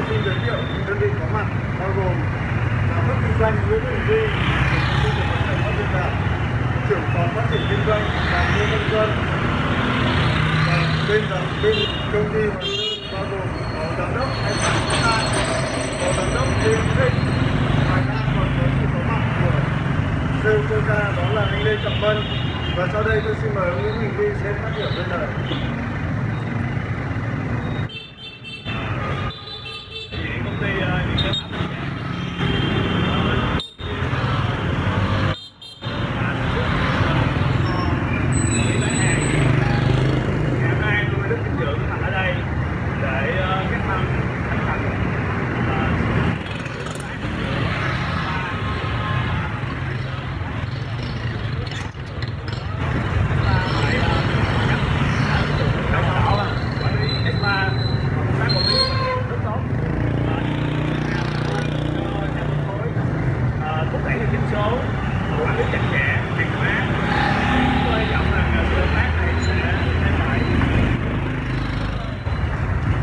tôi xin giới thiệu những đơn vị có mặt, bao gồm giám đốc kinh doanh Nguyễn Hữu Duy công ty cổ phần sản xuất trưởng phòng phát triển kinh doanh và Ngô Văn dân và bên giám bên công ty Hoàng bao gồm phó giám đốc anh Phạm Quốc An phó giám đốc Lê Hữu Thịnh. Ngoài ra còn có sự có mặt của sale Coca đó là anh Lê Trọng Vân. Và sau đây tôi xin mời ông Nguyễn Huỳnh Vi sẽ phát biểu bên lời công ty uh, điện sản phẩm ngày hôm nay tôi rất vinh dự có mặt ở đây để ờ, các năm khánh thành ờ, đào tạo là quản lý ESPA công tác quản lý rất tốt Ờ, thúc đẩy được doanh số quản lý chặt chẽ hàng hóa tôi hy vọng rằng ờ, sự hợp tác này sẽ đem lại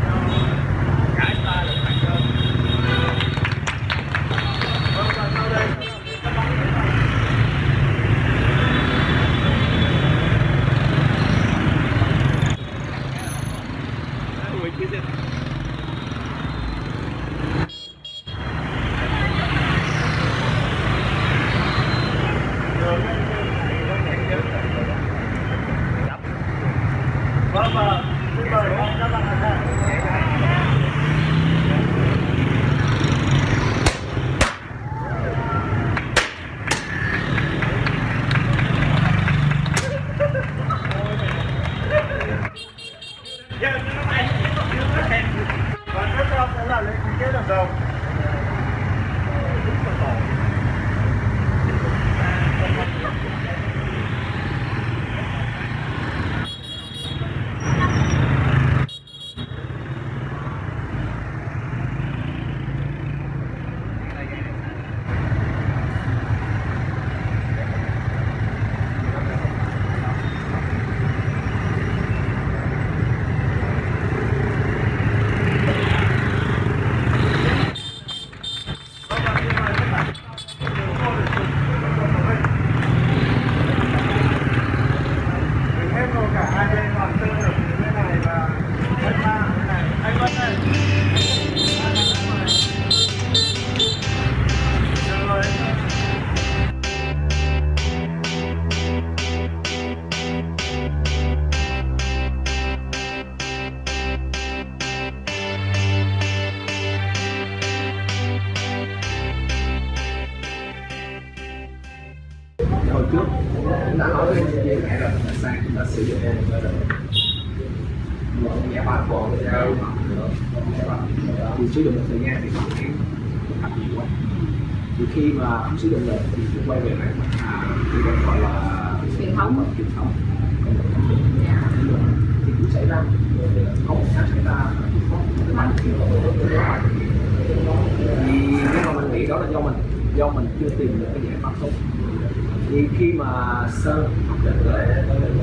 cho cả ta được thành công vâng và sau đây sẽ là những các bóng của bạn. Ui, chứ gì? Vâng và xin mời các bạn tham gia. Dạ, Và tiếp theo sẽ là lễ ký kết hợp đồng. Vâng một nhà ba bộ thì sử dụng một thời gian thì có thấy tập nhiều quá thì khi mà không sử dụng được thì cũng quay về lại thì vẫn gọi là Truyền thống. truyền thống thì cũng xảy ra có một cái xảy ra có cái bánh thì nếu mà mình nghĩ đó là do mình do mình chưa tìm được cái giải pháp tốt thì khi mà sơn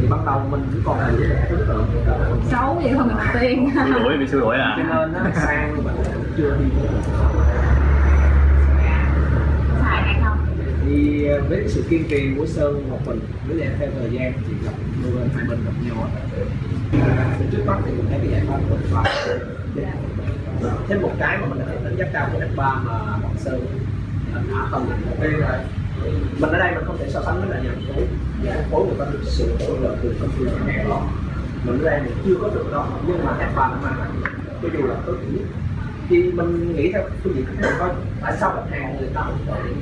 thì ban đầu mình cũng còn là những tượng xấu vậy không đầu tiên Xui rủi, bị xui rủi à? cho nên nó sang mình cũng chưa đi tới được. xài hay không thì với cái sự kiên trì của sơn một mình với lại theo thời gian thì gặp đôi bên hai bên gặp nhau thì trước mắt thì mình thấy cái giải pháp của F3 thêm một cái mà mình đã đánh giá cao của F3 mà bọn sơn đã từng đây là mình ở đây mình không thể so sánh với lại nhà phối nhà phân phối người ta được sự hỗ trợ từ công ty khách hàng đó. Mình ở đây mình chưa có được đó nhưng mà F3 nó mang lại cho dù là tối thiểu nhất thì mình nghĩ theo phương diện khách hàng coi tại sao khách hàng người ta hỗ trợ cái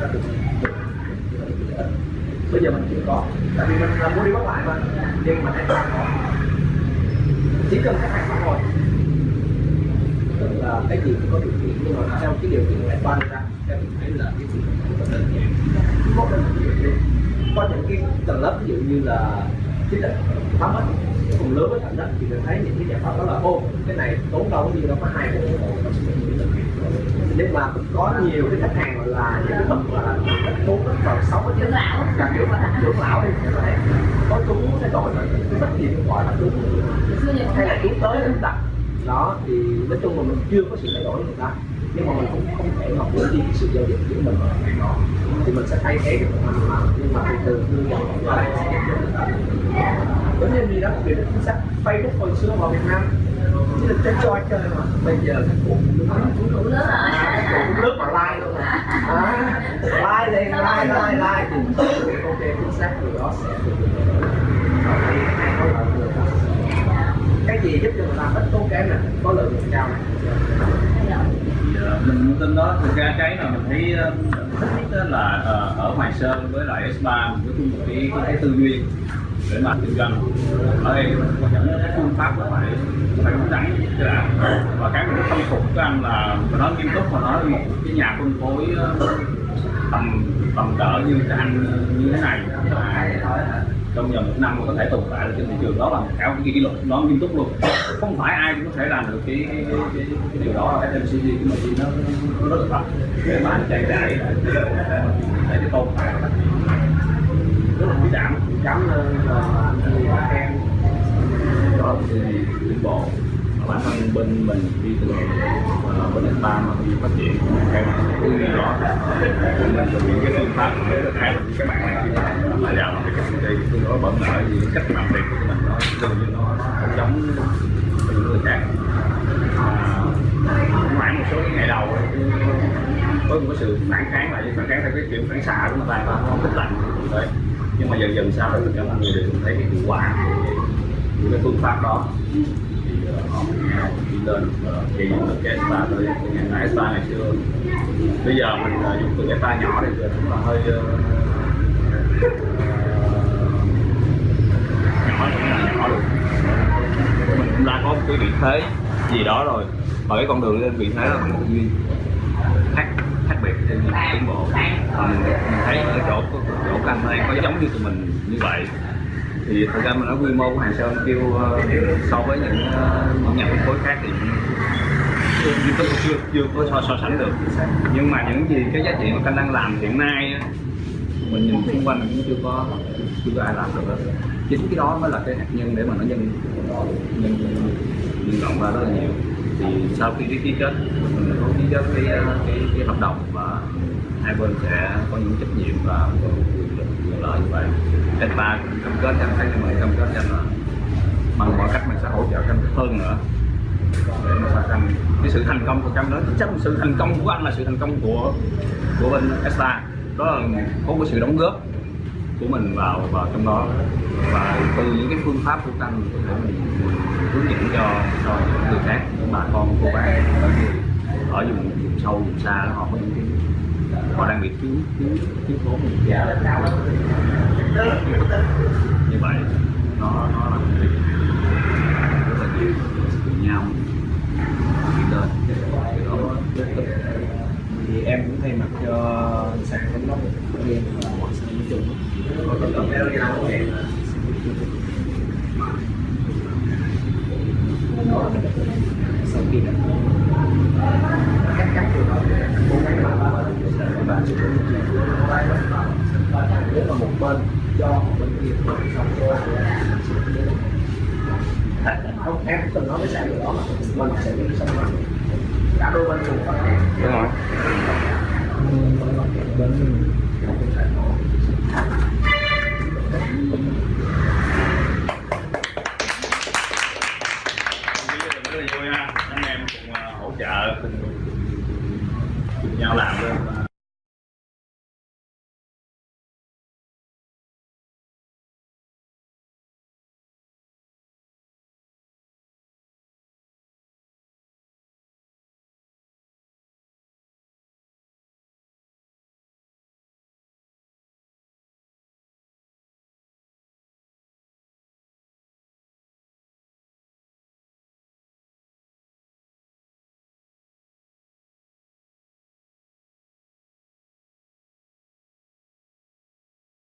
các bây giờ mình chưa có. Tại vì mình là mua đi bắt lại mà. Nhưng mà F3 có chỉ cần khách hàng hồi tức là cái gì cũng có điều kiện nhưng mà theo cái điều kiện lại ban ra theo mình thấy là cái cũng rất đơn giản. Có đơn giản có những cái tầng lớp ví dụ như là chính là thấm hết cùng lớn với thành đất thì mình thấy những cái giải pháp đó là ô cái này tốn đâu có gì đâu có hai bộ nhưng mà cũng có nhiều cái khách hàng là những cái bậc là muốn vào sống ở Dưỡng lão. càng kiểu là dưỡng lão đi các bạn có chú thay đổi là rất nhiều gọi là chú hay là chú tới chúng ta đó thì nói chung là mình chưa có sự thay đổi người ta nhưng mà mình cũng không thể mà quên đi cái sự giao dịch giữa mình thì mình sẽ thay thế được mà. Nhưng mà từ từ đưa dần qua lại sẽ người ta giống như gì đó nó chính xác. Facebook hồi xưa vào Việt Nam chỉ là chơi chơi chơi mà bây giờ các cụ cũng đủ lớn rồi. cũng lướt vào like luôn mà à, like lên like like like thì ok chính xác điều đó sẽ được. Đây cái gì giúp cho người ta ít tốn kém nè có lợi nhuận cao này mình tin đó. Thực ra cái mà mình thấy ờ, thích nhất là ờ, ở Hoài Sơn với lại S3 mình có chung một cái, cái, cái tư duy để mà kinh doanh ở đây quan trọng cái phương pháp của phải phải đúng đắn chứ là và cái mình không phục của anh là mình nói nghiêm túc mà nói một cái nhà phân phối ờ, tầm tầm cỡ như cái anh như thế này. Mà trong vòng một năm có thể tồn tại được trên thị trường đó là cả một cái kỷ lục nó nghiêm túc luôn. Không phải ai cũng có thể làm được cái cái, cái, cái, cái điều đó. FMCG của mình nó, nó rất là thật để mà anh chạy chạy để cái tồn tại. Rất là quý đảm cảm ơn ờ, anh em. Đó thì tiến bộ bản thân bên mình đi từ uh, bên S3 mà đi phát triển cái cái lý đó cũng mình thực hiện cái phương pháp để khác với các bạn này khi mà làm vào cái công ty tương đối bận rộn thì cách làm việc của mình nó gần như nó không giống những người khác à, khoảng một số cái ngày đầu có một cái sự phản kháng lại phản kháng theo cái kiểu phản xạ của người ta nó không thích lạnh đấy nhưng mà dần dần sau đó mình cho mọi người được thấy cái hiệu quả của cái phương pháp đó thì ờ, họ mới đi lên ờ, dùng được cái spa tới ngày nay spa ngày xưa bây giờ mình ờ, dùng từ cái spa nhỏ thì giờ là hơi ờ, nhỏ cũng là nhỏ được. Mình cũng đã có một cái vị thế gì đó rồi và cái con đường lên vị thế là một duyên khác khác biệt trên những tiến bộ. Mình, mình thấy ở chỗ chỗ anh đang có giống như tụi mình như vậy thì thật ra mình nói quy mô của hàng sơn kêu ờ, so với những ờ, những nhà phân phối khác thì chưa chưa chưa, chưa có so, so sánh được. Nhưng mà những gì cái giá trị mà canh đang làm hiện nay mình nhìn xung quanh cũng chưa có chưa có ai làm được chính cái đó mới là cái hạt nhân để mà nó nhân nhân nhân rộng ra rất là nhiều. Thì sau khi ký kết mình có ký kết cái ờ, cái, cái hợp đồng và hai bên sẽ có những trách nhiệm và lợi như vậy. Trên ba cam kết cho anh thấy mình cam kết cho anh là bằng mọi cách mình sẽ hỗ trợ anh hơn nữa. Để mà phát anh cái sự thành công của cam đó. Chắc sự thành công của anh là sự thành công của của bên Esta. Đó là có một sự đóng góp của mình vào vào trong đó. Và từ những cái phương pháp của tăng để mình, hướng dẫn cho cho những người khác những bà con cô bác ở ở vùng, vùng sâu vùng xa đó, họ có những cái họ đang bị thiếu thiếu thiếu thốn một gia như vậy, nó nó là một rất là nhiều cùng nhau đi lên. Cái đó rất thì em cũng thay mặt cho không em từng nói với sếp điều đó mà mình sẽ đi xong rồi cả đôi bên cùng phát triển đúng rồi. Rất là vui ha anh em cùng ờ, hỗ trợ cùng nhau làm luôn.